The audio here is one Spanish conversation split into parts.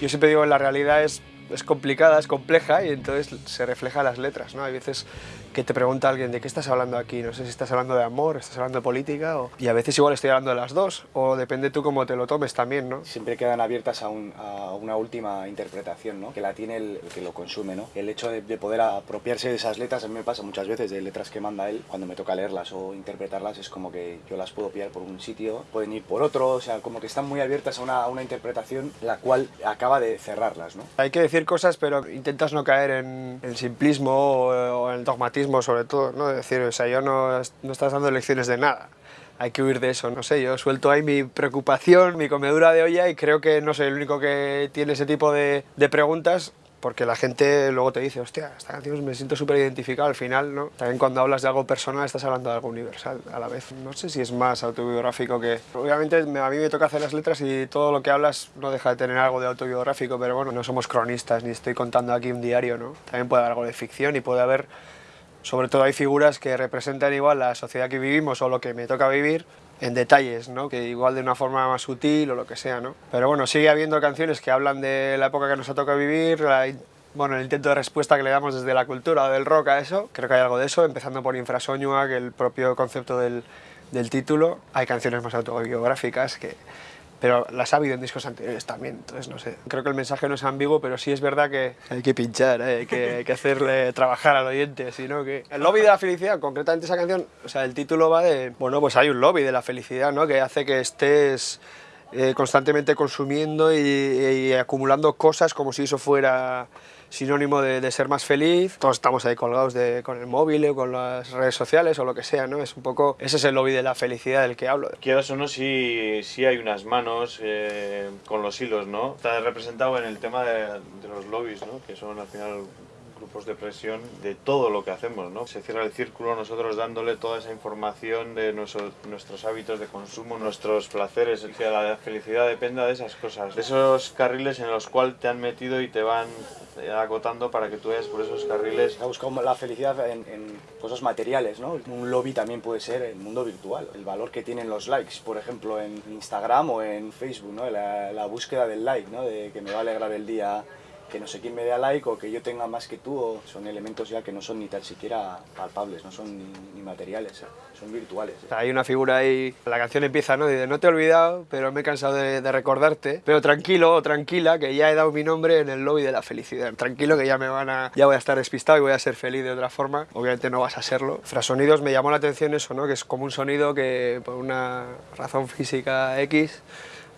Yo siempre digo, la realidad es es complicada, es compleja y entonces se refleja las letras, ¿no? Hay veces que te pregunta alguien de qué estás hablando aquí, no sé si estás hablando de amor, estás hablando de política o... y a veces igual estoy hablando de las dos o depende tú cómo te lo tomes también, ¿no? Siempre quedan abiertas a, una última interpretación, ¿no? Que la tiene el, que lo consume, ¿no? El hecho de, poder apropiarse de esas letras, a mí me pasa muchas veces de letras que manda él, cuando me toca leerlas o interpretarlas es como que yo las puedo pillar por un sitio, pueden ir por otro, o sea, como que están muy abiertas a una, a una interpretación la cual acaba de cerrarlas, ¿no? Hay que decir cosas pero intentas no caer en el simplismo o, en el dogmatismo sobre todo, ¿no? Es decir, o sea, yo no, no estás dando lecciones de nada hay que huir de eso, no sé, yo suelto ahí mi preocupación, mi comedura de olla y creo que no soy el único que tiene ese tipo de, de preguntas porque la gente luego te dice, hostia, esta canción me siento súper identificado al final, ¿no? También cuando hablas de algo personal estás hablando de algo universal a la vez. No sé si es más autobiográfico que... Obviamente a mí me toca hacer las letras y todo lo que hablas no deja de tener algo de autobiográfico, pero bueno, no somos cronistas ni estoy contando aquí un diario, ¿no? También puede haber algo de ficción y puede haber... Sobre todo hay figuras que representan igual la sociedad que vivimos o lo que me toca vivir, en detalles, ¿no? que igual de una forma más sutil o lo que sea. ¿no? Pero bueno, sigue habiendo canciones que hablan de la época que nos ha tocado vivir, bueno, el intento de respuesta que le damos desde la cultura o del rock a eso, creo que hay algo de eso, empezando por Infrasoñua, que el propio concepto del, del título, hay canciones más autobiográficas que, pero las ha habido en discos anteriores también, entonces no sé. Creo que el mensaje no es ambiguo, pero sí es verdad que hay que pinchar, ¿eh? hay, que, que, hacerle trabajar al oyente, sino que... El lobby de la felicidad, concretamente esa canción, o sea, el título va de... Bueno, pues hay un lobby de la felicidad, ¿no? Que hace que estés eh, constantemente consumiendo y, acumulando cosas como si eso fuera sinónimo de, ser más feliz. Todos estamos ahí colgados de, con el móvil o con las redes sociales o lo que sea, ¿no? Es un poco, ese es el lobby de la felicidad del que hablo. Quieras o no, sí, sí hay unas manos eh, con los hilos, ¿no? Está representado en el tema de, de los lobbies, ¿no? Que son al final grupos de presión de todo lo que hacemos, ¿no? Se cierra el círculo nosotros dándole toda esa información de nuestros hábitos de consumo, nuestros placeres, que la felicidad dependa de esas cosas, de esos carriles en los cuales te han metido y te van acotando para que tú vayas por esos carriles. Ha buscado la felicidad en, cosas materiales, ¿no? Un lobby también puede ser el mundo virtual, el valor que tienen los likes, por ejemplo, en Instagram o en Facebook, ¿no? La, la búsqueda del like, ¿no? De que me va a alegrar el día que no sé quién me dé like o que yo tenga más que tú, son elementos ya que no son ni tan siquiera palpables, no son ni, materiales, son virtuales. Hay una figura ahí, la canción empieza, ¿no? Dice, no te he olvidado, pero me he cansado de, recordarte, pero tranquilo o tranquila, que ya he dado mi nombre en el lobby de la felicidad. Tranquilo que ya me van a, ya voy a estar despistado y voy a ser feliz de otra forma. Obviamente no vas a serlo. Frasonidos me llamó la atención eso, ¿no? Que es como un sonido que por una razón física X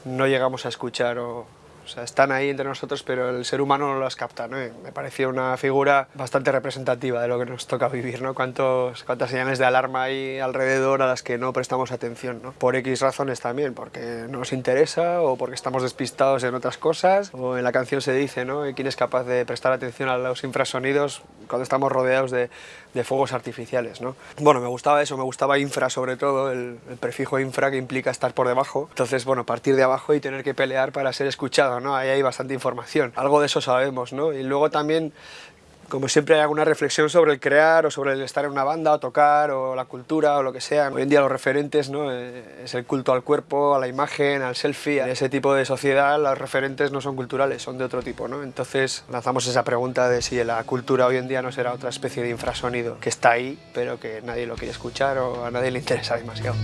no llegamos a escuchar o sea, están ahí entre nosotros, pero el ser humano no las capta, ¿no? Me pareció una figura bastante representativa de lo que nos toca vivir, ¿no? Cuántos, cuántas señales de alarma hay alrededor a las que no prestamos atención, ¿no? Por X razones también, porque no nos interesa o porque estamos despistados en otras cosas, o en la canción se dice, ¿no? ¿Quién es capaz de prestar atención a los infrasonidos cuando estamos rodeados de, de fuegos artificiales, ¿no? Bueno, me gustaba eso, me gustaba infra sobre todo, el, el prefijo infra que implica estar por debajo, entonces, bueno, partir de abajo y tener que pelear para ser escuchado, Ahí hay bastante información. Algo de eso sabemos, ¿no? Y luego también como siempre hay alguna reflexión sobre el crear o sobre el estar en una banda o tocar o la cultura o lo que sea. Hoy en día los referentes ¿no? Eh, es el culto al cuerpo, a la imagen, al selfie. En ese tipo de sociedad los referentes no son culturales, son de otro tipo. ¿no? Entonces lanzamos esa pregunta de si la cultura hoy en día no será otra especie de infrasonido que está ahí pero que nadie lo quiere escuchar o a nadie le interesa demasiado.